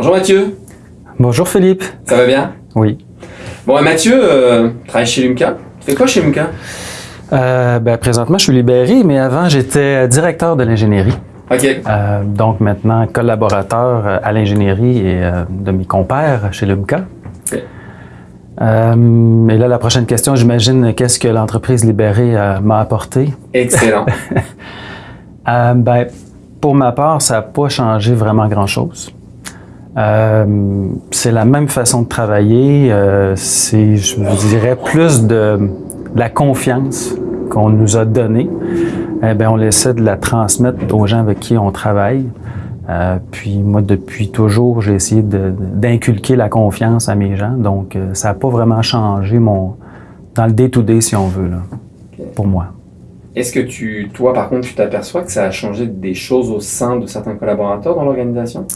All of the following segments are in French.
Bonjour Mathieu, Bonjour Philippe. ça va bien? Oui. Bon, Mathieu euh, travaille chez Lumca. Tu fais quoi chez Lumca Euh, ben, présentement, je suis libéré, mais avant, j'étais directeur de l'ingénierie. Ok. Euh, donc maintenant, collaborateur euh, à l'ingénierie et euh, de mes compères chez Lumca. Ok. Euh, et là, la prochaine question, j'imagine, qu'est-ce que l'entreprise libérée euh, m'a apporté? Excellent. Euh, ben, pour ma part, ça n'a pas changé vraiment grand-chose. Euh, c'est la même façon de travailler. euh, c'est, je vous dirais, plus de, de la confiance qu'on nous a donnée. Eh bien, on essaie de la transmettre aux gens avec qui on travaille. Euh, puis moi, depuis toujours, j'ai essayé d'inculquer la confiance à mes gens. Donc, ça n'a pas vraiment changé mon dans le day-to-day, si on veut, là, pour moi. Est-ce que tu, toi par contre, tu t'aperçois que ça a changé des choses au sein de certains collaborateurs dans l'organisation?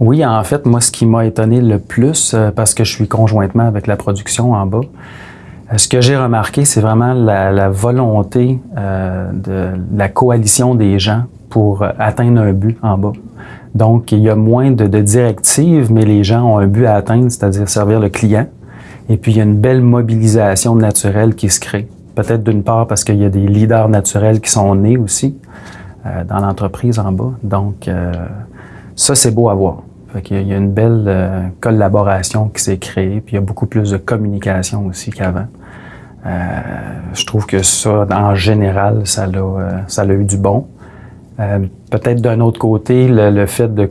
Oui, en fait, moi, ce qui m'a étonné le plus, euh, parce que je suis conjointement avec la production en bas, euh, ce que j'ai remarqué, c'est vraiment la, volonté euh, de la coalition des gens pour atteindre un but en bas. Donc, il y a moins de, directives, mais les gens ont un but à atteindre, c'est-à-dire servir le client. Et puis, il y a une belle mobilisation naturelle qui se crée. Peut-être d'une part parce qu'il y a des leaders naturels qui sont nés aussi dans l'entreprise en bas. Donc, ça, c'est beau à voir. Il y a une belle euh, collaboration qui s'est créée, puis il y a beaucoup plus de communication aussi qu'avant. Euh, je trouve que ça, en général, ça l'a, euh, ça l'a eu du bon. Peut-être d'un autre côté, le, fait de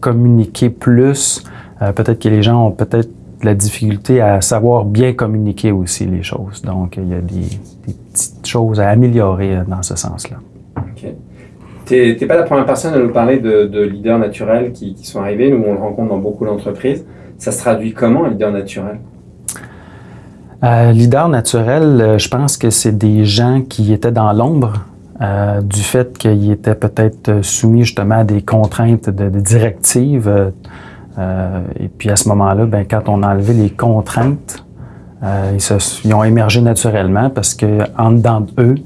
communiquer plus, peut-être que les gens ont peut-être la difficulté à savoir bien communiquer aussi les choses. Donc, il y a des, petites choses à améliorer dans ce sens-là. Ok. T'es t'es pas la première personne à nous parler de, de leaders naturels qui, sont arrivés. Nous, on le rencontre dans beaucoup d'entreprises. Ça se traduit comment, un leader naturel? Euh, leader naturel, euh, je pense que c'est des gens qui étaient dans l'ombre euh, du fait qu'ils étaient peut-être soumis justement à des contraintes de, directives. euh, et puis à ce moment-là, ben, quand on a enlevé les contraintes, ils, se- ils ont émergé naturellement parce que en dedans d'eux,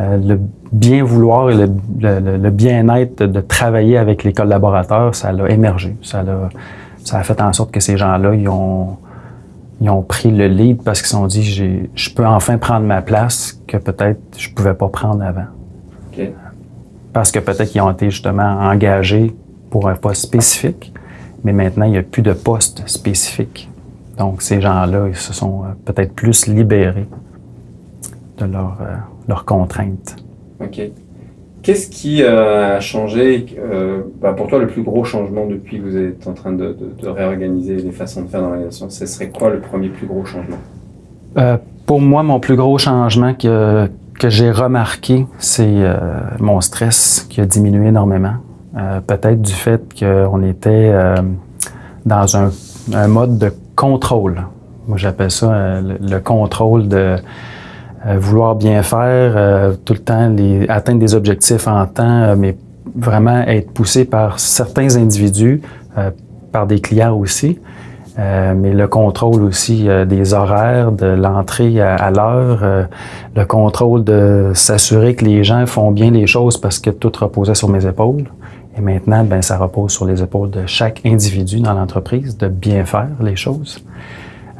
euh, le bien vouloir et le, le- le- le bien-être de, travailler avec les collaborateurs, ça l'a émergé. Ça, l'a- ça a fait en sorte que ces gens-là, ils ont, ils ont pris le lead parce qu'ils se sont dit, je peux enfin prendre ma place que peut-être je pouvais pas prendre avant. Parce que peut-être qu'ils ont été justement engagés pour un poste spécifique, mais maintenant, il n'y a plus de poste spécifique. Donc, ces gens-là, ils se sont euh, peut-être plus libérés de leurs euh, leurs contraintes. Ok. Qu'est-ce qui euh, a changé euh, bah, pour toi le plus gros changement depuis que vous êtes en train de, de- de réorganiser les façons de faire dans l'organisation Ce serait quoi le premier plus gros changement? Euh, pour moi, mon plus gros changement que, que j'ai remarqué, c'est mon stress qui a diminué énormément. Peut-être du fait qu'on était dans un, un mode de contrôle. Moi, j'appelle ça le, le contrôle de euh, vouloir bien faire, euh, tout le temps les, atteindre des objectifs en temps, euh, mais vraiment être poussé par certains individus, euh, par des clients aussi. Mais le contrôle aussi des horaires, de l'entrée à, à l'heure, le contrôle de s'assurer que les gens font bien les choses parce que tout reposait sur mes épaules. Et maintenant, ben, ça repose sur les épaules de chaque individu dans l'entreprise de bien faire les choses.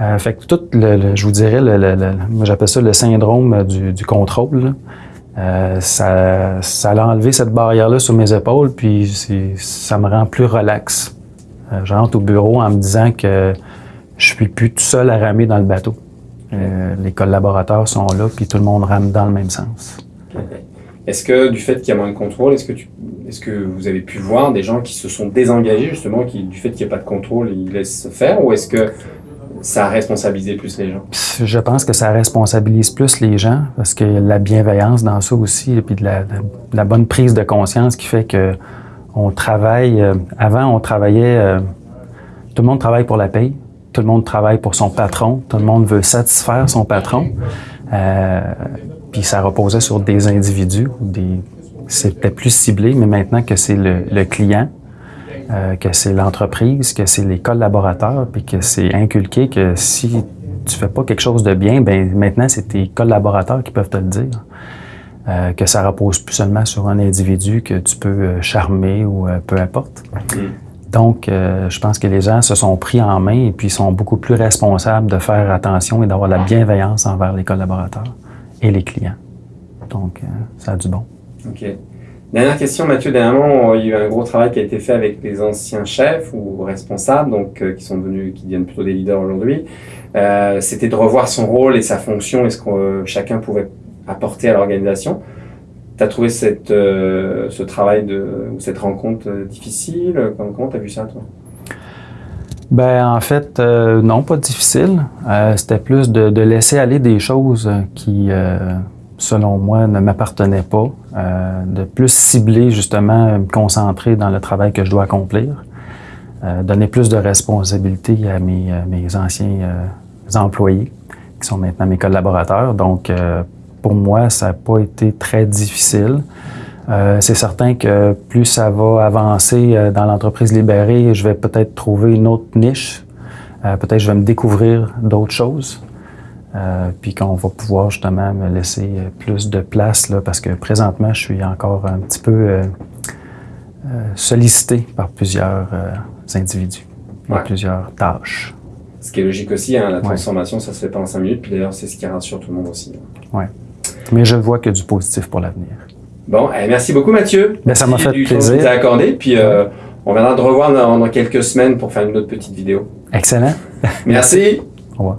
Euh, fait que tout le, le- je vous dirais, le, moi j'appelle ça le syndrome du, du contrôle. Euh, ça, ça a enlevé cette barrière-là sur mes épaules, puis ça me rend plus relax. Euh, je rentre au bureau en me disant que je suis plus tout seul à ramer dans le bateau. Euh, les collaborateurs sont là, puis tout le monde rame dans le même sens. Est-ce que du fait qu'il y a moins de contrôle, est-ce que, tu, est-ce que vous avez pu voir des gens qui se sont désengagés justement, qui du fait qu'il n'y a pas de contrôle, ils laissent faire, ou est-ce que ça a responsabilisé plus les gens Je pense que ça responsabilise plus les gens parce de la bienveillance dans ça aussi, et puis de la, bonne prise de conscience qui fait que on travaille. euh, avant, on travaillait. euh, tout le monde travaille pour la paye. Tout le monde travaille pour son patron. Tout le monde veut satisfaire son patron. Euh, puis ça reposait sur des individus. C'était plus ciblé, mais maintenant que c'est le client, euh, que c'est l'entreprise, que c'est les collaborateurs, puis que c'est inculqué que si tu fais pas quelque chose de bien, ben maintenant c'est tes collaborateurs qui peuvent te le dire. Euh, que ça repose plus seulement sur un individu que tu peux euh, charmer ou euh, peu importe. Donc, euh, je pense que les gens se sont pris en main et puis sont beaucoup plus responsables de faire attention et d'avoir la bienveillance envers les collaborateurs et les clients. Donc, ça a du bon. OK. Dernière question, Mathieu. Dernièrement, il y a eu un gros travail qui a été fait avec les anciens chefs ou responsables, donc euh, qui sont devenus, qui deviennent plutôt des leaders aujourd'hui. Euh, C'était de revoir son rôle et sa fonction et ce que euh, chacun pouvait apporter à l'organisation. Tu as trouvé ce travail de, ou cette rencontre difficile? Comment tu as vu ça, toi? Ben en fait, non, pas difficile. C'était plus de, laisser aller des choses qui, selon moi, ne m'appartenaient pas. Euh, de plus cibler, justement, me concentrer dans le travail que je dois accomplir. Euh, donner plus de responsabilité à mes, euh, anciens employés, qui sont maintenant mes collaborateurs. Donc, pour moi, ça n'a pas été très difficile. C'est certain que plus ça va avancer dans l'entreprise libérée, je vais peut-être trouver une autre niche. Peut-être je vais me découvrir d'autres choses. Euh, puis qu'on va pouvoir justement me laisser euh, plus de place là, parce que présentement, je suis encore un petit peu euh, sollicité par plusieurs euh, individus Ouais. plusieurs tâches. Ce qui est logique aussi, hein, la transformation, ça se fait pas en cinq minutes. Puis d'ailleurs, c'est ce qui rassure tout le monde aussi. Mais je vois que du positif pour l'avenir. Bon, eh, merci beaucoup, Mathieu. Ben, ça m'a fait du temps plaisir. que as accordé. Puis on viendra te revoir dans, dans quelques semaines pour faire une autre petite vidéo. Excellent. Merci. Au revoir.